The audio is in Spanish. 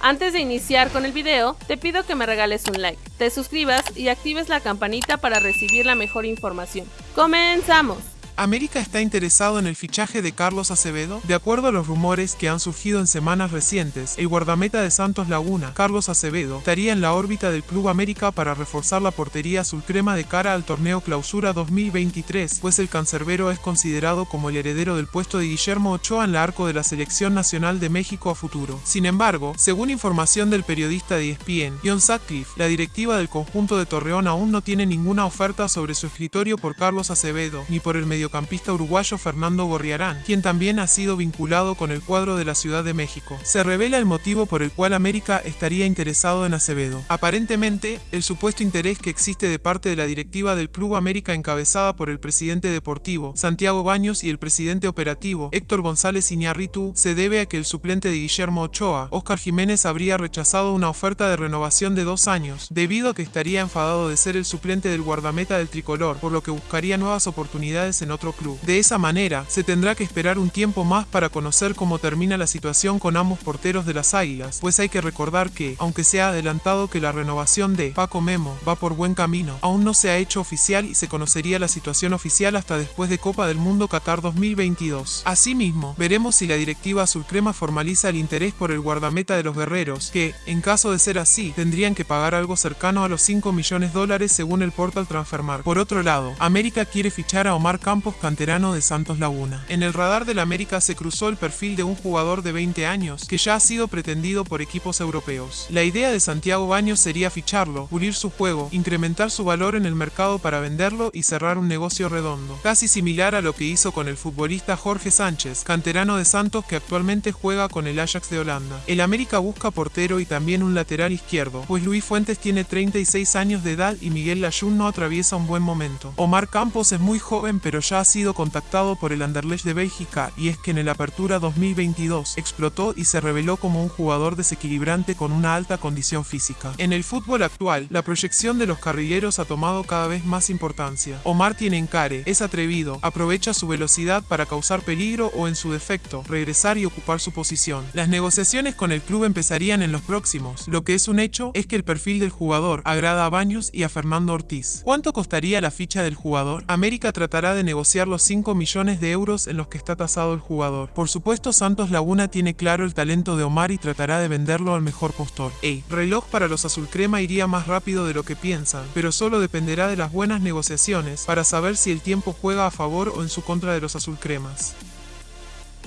Antes de iniciar con el video, te pido que me regales un like, te suscribas y actives la campanita para recibir la mejor información. ¡Comenzamos! América está interesado en el fichaje de Carlos Acevedo. De acuerdo a los rumores que han surgido en semanas recientes, el guardameta de Santos Laguna, Carlos Acevedo, estaría en la órbita del Club América para reforzar la portería azul crema de cara al torneo Clausura 2023, pues el cancerbero es considerado como el heredero del puesto de Guillermo Ochoa en la arco de la Selección Nacional de México a futuro. Sin embargo, según información del periodista de ESPN, John Sutcliffe, la directiva del conjunto de Torreón aún no tiene ninguna oferta sobre su escritorio por Carlos Acevedo, ni por el medio mediocampista uruguayo Fernando Gorriarán, quien también ha sido vinculado con el cuadro de la Ciudad de México. Se revela el motivo por el cual América estaría interesado en Acevedo. Aparentemente, el supuesto interés que existe de parte de la directiva del Club América encabezada por el presidente deportivo, Santiago Baños, y el presidente operativo, Héctor González Iñárritu, se debe a que el suplente de Guillermo Ochoa, Óscar Jiménez, habría rechazado una oferta de renovación de dos años, debido a que estaría enfadado de ser el suplente del guardameta del tricolor, por lo que buscaría nuevas oportunidades en otro club. De esa manera, se tendrá que esperar un tiempo más para conocer cómo termina la situación con ambos porteros de las Águilas, pues hay que recordar que, aunque se ha adelantado que la renovación de Paco Memo va por buen camino, aún no se ha hecho oficial y se conocería la situación oficial hasta después de Copa del Mundo Qatar 2022. Asimismo, veremos si la directiva azulcrema formaliza el interés por el guardameta de los guerreros, que, en caso de ser así, tendrían que pagar algo cercano a los 5 millones de dólares según el portal Transfermarkt. Por otro lado, América quiere fichar a Omar Campos canterano de Santos Laguna. En el radar del América se cruzó el perfil de un jugador de 20 años que ya ha sido pretendido por equipos europeos. La idea de Santiago Baños sería ficharlo, pulir su juego, incrementar su valor en el mercado para venderlo y cerrar un negocio redondo. Casi similar a lo que hizo con el futbolista Jorge Sánchez, canterano de Santos que actualmente juega con el Ajax de Holanda. El América busca portero y también un lateral izquierdo, pues Luis Fuentes tiene 36 años de edad y Miguel Layún no atraviesa un buen momento. Omar Campos es muy joven pero ya ha sido contactado por el Anderlecht de Bélgica y es que en el Apertura 2022 explotó y se reveló como un jugador desequilibrante con una alta condición física. En el fútbol actual, la proyección de los carrilleros ha tomado cada vez más importancia. Omar tiene encare, es atrevido, aprovecha su velocidad para causar peligro o en su defecto, regresar y ocupar su posición. Las negociaciones con el club empezarían en los próximos. Lo que es un hecho es que el perfil del jugador agrada a Baños y a Fernando Ortiz. ¿Cuánto costaría la ficha del jugador? América tratará de negociar los 5 millones de euros en los que está tasado el jugador. Por supuesto, Santos Laguna tiene claro el talento de Omar y tratará de venderlo al mejor postor. El reloj para los azulcrema iría más rápido de lo que piensan, pero solo dependerá de las buenas negociaciones para saber si el tiempo juega a favor o en su contra de los azulcremas.